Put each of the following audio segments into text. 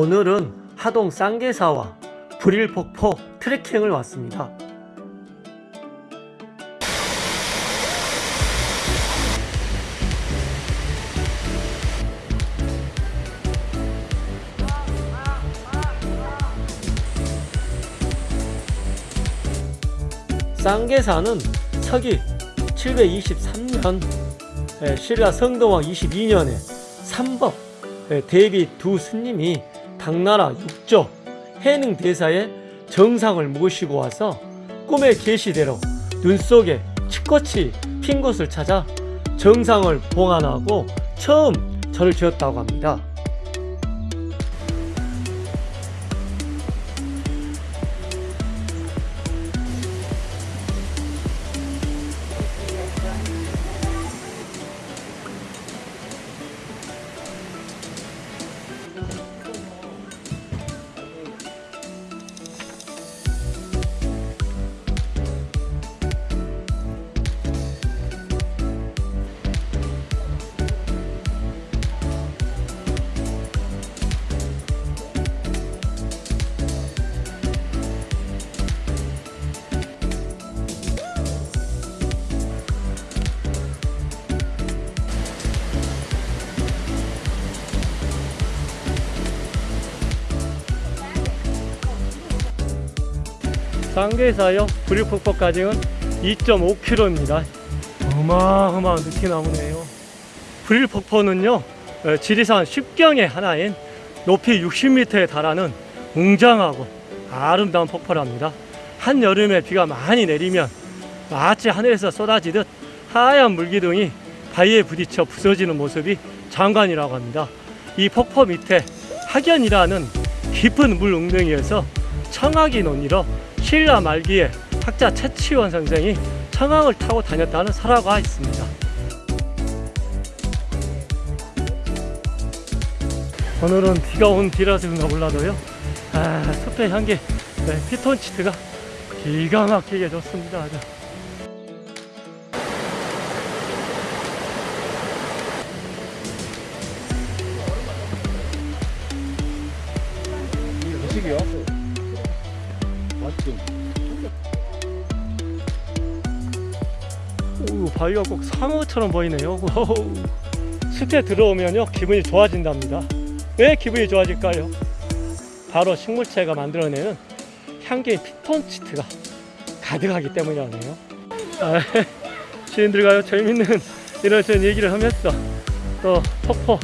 오늘은 하동 쌍계사와 불일폭포 트레킹을 왔습니다. 쌍계사는 서기 723년 예, 신라 성동왕 22년에 삼법 예, 대비 두 스님이 당나라 육조 해능 대사의 정상을 모시고 와서 꿈의 계시대로 눈 속에 치꽃이 핀 곳을 찾아 정상을 봉안하고 처음 절을 지었다고 합니다. 쌍계사요 불일폭포까지는 2.5km입니다. 어마어마한 느티나무네요. 불일폭포는요 어, 지리산 10경의 하나인 높이 60m에 달하는 웅장하고 아름다운 폭포랍니다. 한여름에 비가 많이 내리면 마치 하늘에서 쏟아지듯 하얀 물기둥이 바위에 부딪혀 부서지는 모습이 장관이라고 합니다. 이 폭포 밑에 학연이라는 깊은 물 웅덩이에서 청하기 논이로 신라 말기에 학자 최치원 선생이 청항을 타고 다녔다는 설화가 있습니다. 오늘은 비가 온 뒤라서 그런가 몰라도요. 아, 숲의 향기, 네, 피톤치드가 기가 막히게 좋습니다. 음식이요? 맛좀 오, 바위가 꼭 상어처럼 보이네요. 숲에 들어오면요 기분이 좋아진답니다. 왜 기분이 좋아질까요? 바로 식물체가 만들어내는 향기의 피톤치드가 가득하기 때문이라네요. 아, 시인들과요 재밌는 이런 저런 얘기를 하면서 또 폭포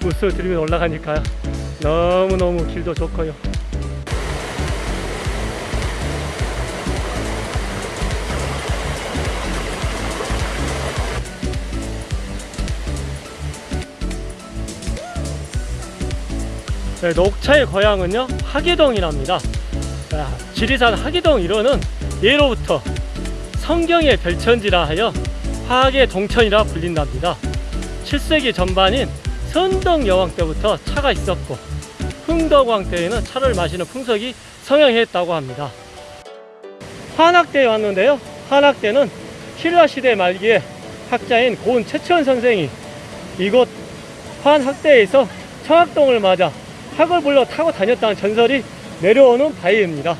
물소를 들으며 올라가니까요 너무너무 길도 좋고요. 네, 녹차의 고향은요 하계동이랍니다. 아, 지리산 하계동 일원은 예로부터 성경의 별천지라 하여 화계 동천이라 불린답니다. 7세기 전반인 선덕 여왕 때부터 차가 있었고 흥덕왕 때에는 차를 마시는 풍속이 성행했다고 합니다. 환학대에 왔는데요. 환학대는 신라 시대 말기에 학자인 고은 최치원 선생이 이곳 환학대에서 청학동을 맞아 학을 불러 타고 다녔다는 전설이 내려오는 바위입니다.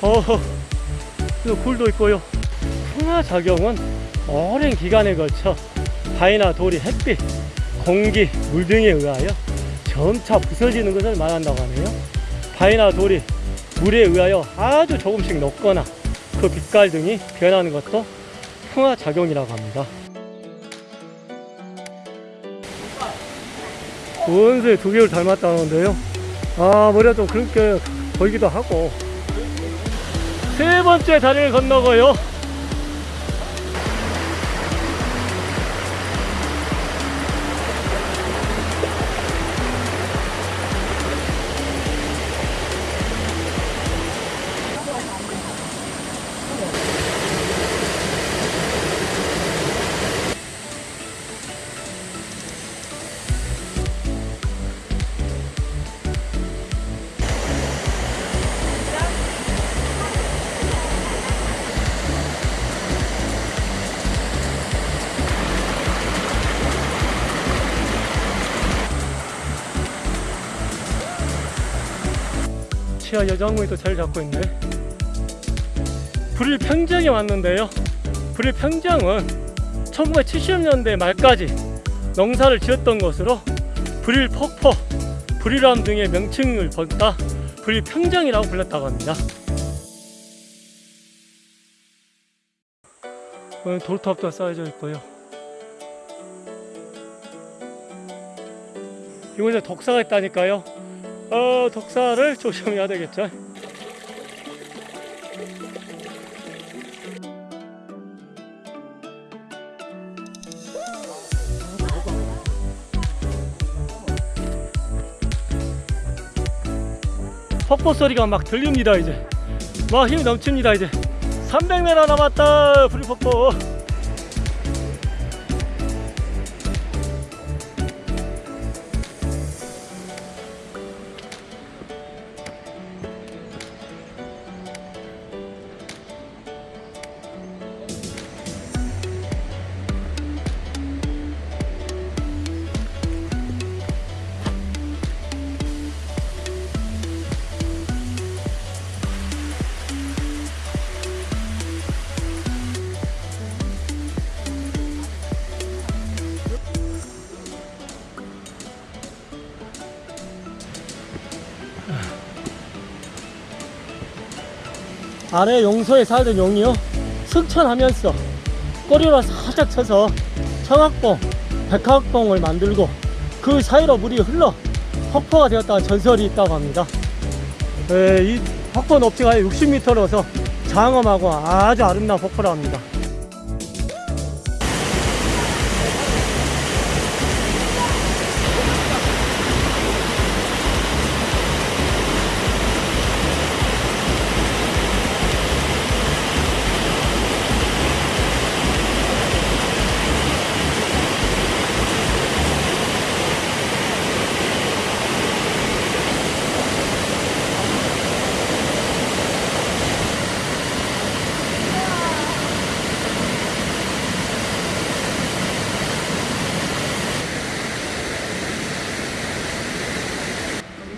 어허, 이 굴도 있고요. 풍화작용은 오랜 기간에 걸쳐 바위나 돌이 햇빛, 공기, 물 등에 의하여 점차 부서지는 것을 말한다고 하네요. 바위나 돌이 물에 의하여 아주 조금씩 녹거나 그 빛깔 등이 변하는 것도 풍화작용이라고 합니다. 원수의 두 개를 닮았다는데요. 아, 머리가 좀 그렇게 보이기도 하고. 세 번째 다리를 건너고요. 여정문이 또 자리 잡고 있네. 불일 평정에 왔는데요. 불일 평정은 1970년대 말까지 농사를 지었던 곳으로 불일 폭포, 불일암 등의 명칭을 번다 불일 평정이라고 불렸다고 합니다. 돌탑도 쌓여져 있고요. 이곳에 독사가 있다니까요. 어, 독사를 조심해야 되겠죠. 폭포 소리가 막 들립니다 이제. 막 힘이 넘칩니다 이제. 300m 남았다 불폭포 아래 용소에 살던 용이요 승천하면서 꼬리로 살짝 쳐서 청학봉, 백학봉을 만들고 그 사이로 물이 흘러 폭포가 되었다는 전설이 있다고 합니다. 에, 이 폭포 높이가 60m로서 장엄하고 아주 아름다운 폭포라고 합니다.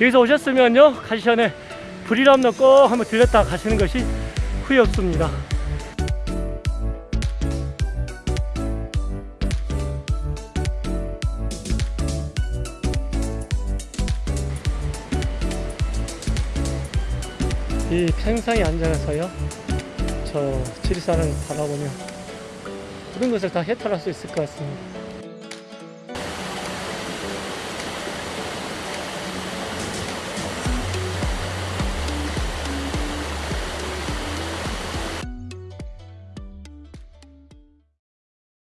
여기서 오셨으면요 가시 전에 불이람로 꼭 한번 들렸다 가시는 것이 후회 없습니다. 이 평상에 앉아서요 저 지리산을 바라보며 모든 것을 다 해탈할 수 있을 것 같습니다